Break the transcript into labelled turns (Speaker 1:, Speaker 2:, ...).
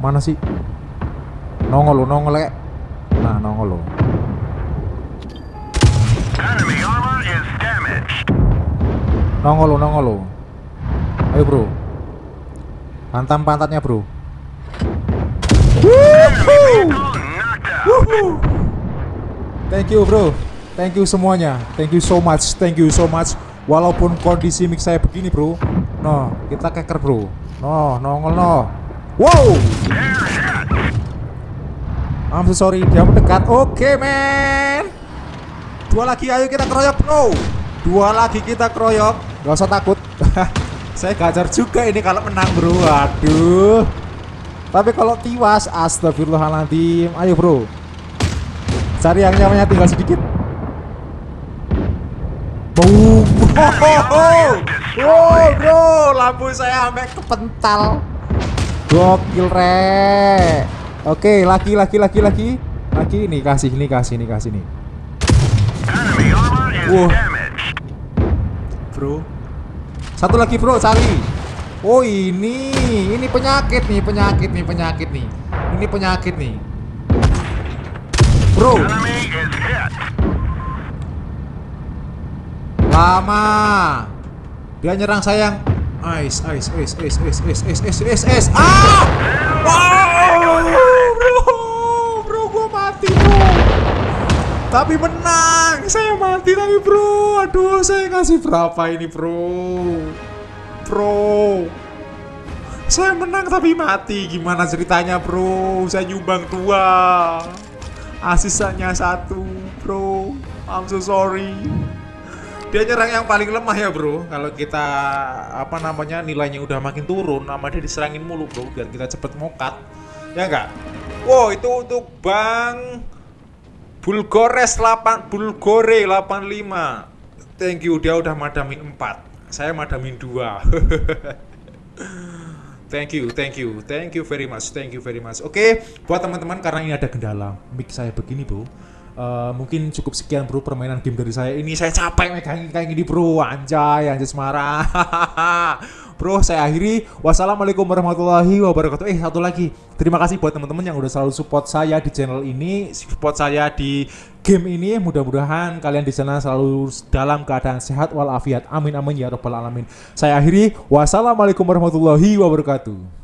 Speaker 1: Mana sih? Nongol lo, nongol ya. Nah, nongol lo.
Speaker 2: Enemy armor is damaged.
Speaker 1: Nongol lo, nongol lo. Ayo, Bro. Hantam pantatnya, Bro. Thank you, Bro. Thank you semuanya. Thank you so much. Thank you so much. Walaupun kondisi mic saya begini, Bro. No, kita keker, Bro. No, nongol no. Wow. I'm so sorry, dia mendekat. Oke, men. Dua lagi, ayo kita keroyok, bro. Dua lagi kita keroyok. Gak usah takut. Saya gajar juga ini kalau menang, bro. Aduh. Tapi kalau tiwas, astagfirullahaladzim. Ayo, bro. Cari yang nyamannya tinggal sedikit. Boom. Wow, bro. Lampu saya sampai kepental. Gokil re. Oke, laki laki laki laki. Laki ini kasih ini kasih ini kasih ini.
Speaker 2: Wow.
Speaker 1: Bro. Satu lagi, Bro, sali. Oh, ini. Ini penyakit nih, penyakit nih, penyakit nih. Ini penyakit nih. Bro. Lama. Dia nyerang sayang ice ice ice ice ice ice ice ice ice ice. Ah! Wow bro bro gua mati bro. Tapi menang saya mati tapi bro. Aduh saya kasih berapa ini bro? Bro saya menang tapi mati. Gimana ceritanya bro? Saya nyumbang dua. Asisannya satu bro. I'm so sorry dia nyerang yang paling lemah ya bro. Kalau kita apa namanya nilainya udah makin turun nama dia diserangin mulu bro biar kita cepet mokat. Ya enggak wow itu untuk bang Bulgores 8 Bulgore 85 thank you dia udah madamin 4 saya madamin 2 Thank you, thank you, thank you very much, thank you very much. Oke, buat teman-teman karena ini ada kendala mic saya begini bro, Eh, mungkin cukup sekian bro permainan game dari saya. Ini saya capek megangin kayak gini bro, anjay, anjay semara. bro, saya akhiri. Wassalamualaikum warahmatullahi wabarakatuh. Eh satu lagi, terima kasih buat teman-teman yang udah selalu support saya di channel ini, support saya di game ini. Mudah-mudahan kalian di sana selalu dalam keadaan sehat walafiat. Amin amin ya robbal alamin. Saya akhiri. Wassalamualaikum warahmatullahi wabarakatuh.